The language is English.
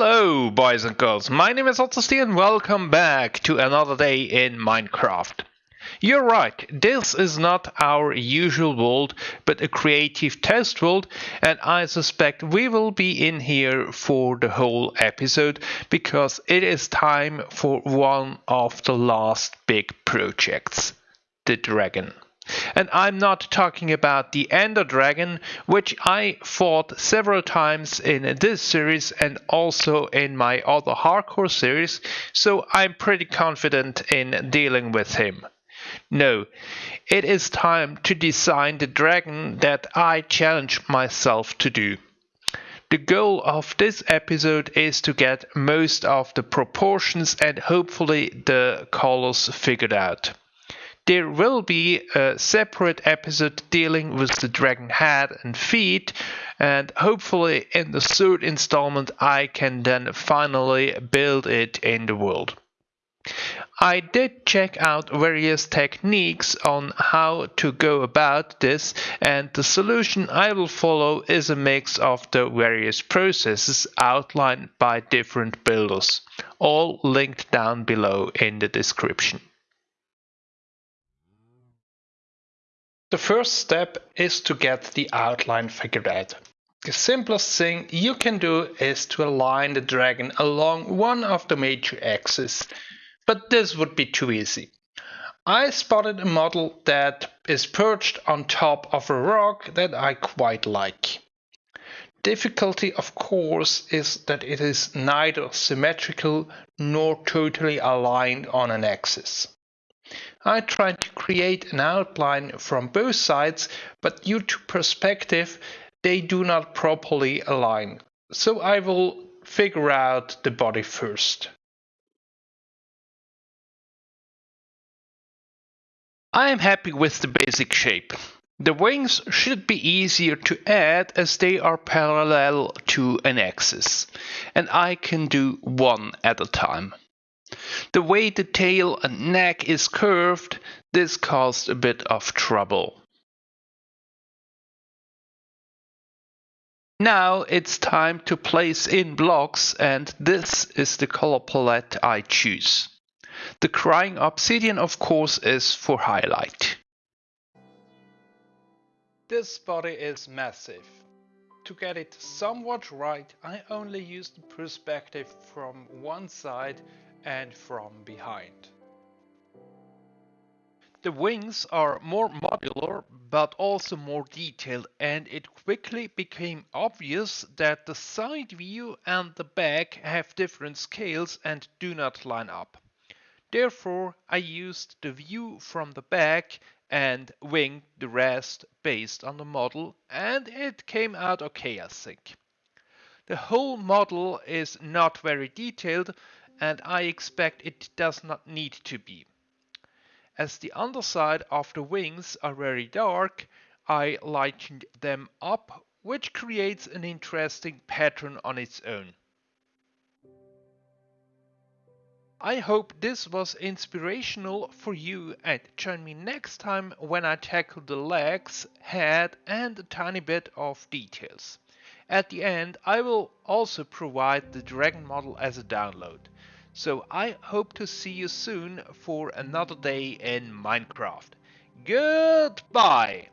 Hello, boys and girls. My name is Otzosti and welcome back to another day in Minecraft. You're right, this is not our usual world, but a creative test world, and I suspect we will be in here for the whole episode because it is time for one of the last big projects the dragon. And I'm not talking about the Ender Dragon, which I fought several times in this series and also in my other hardcore series, so I'm pretty confident in dealing with him. No, it is time to design the dragon that I challenge myself to do. The goal of this episode is to get most of the proportions and hopefully the colors figured out. There will be a separate episode dealing with the dragon head and feet, and hopefully in the third installment I can then finally build it in the world. I did check out various techniques on how to go about this and the solution I will follow is a mix of the various processes outlined by different builders, all linked down below in the description. The first step is to get the outline figured out. The simplest thing you can do is to align the dragon along one of the major axes, but this would be too easy. I spotted a model that is perched on top of a rock that I quite like. Difficulty of course is that it is neither symmetrical nor totally aligned on an axis. I tried to create an outline from both sides, but due to perspective, they do not properly align. So I will figure out the body first. I am happy with the basic shape. The wings should be easier to add as they are parallel to an axis, and I can do one at a time. The way the tail and neck is curved, this caused a bit of trouble. Now it's time to place in blocks and this is the color palette I choose. The crying obsidian of course is for highlight. This body is massive. To get it somewhat right I only used the perspective from one side and from behind. The wings are more modular but also more detailed and it quickly became obvious that the side view and the back have different scales and do not line up. Therefore I used the view from the back and winged the rest based on the model and it came out okay I think. The whole model is not very detailed and I expect it does not need to be. As the underside of the wings are very dark, I lightened them up, which creates an interesting pattern on its own. I hope this was inspirational for you and join me next time when I tackle the legs, head and a tiny bit of details. At the end I will also provide the dragon model as a download. So I hope to see you soon for another day in Minecraft. Goodbye!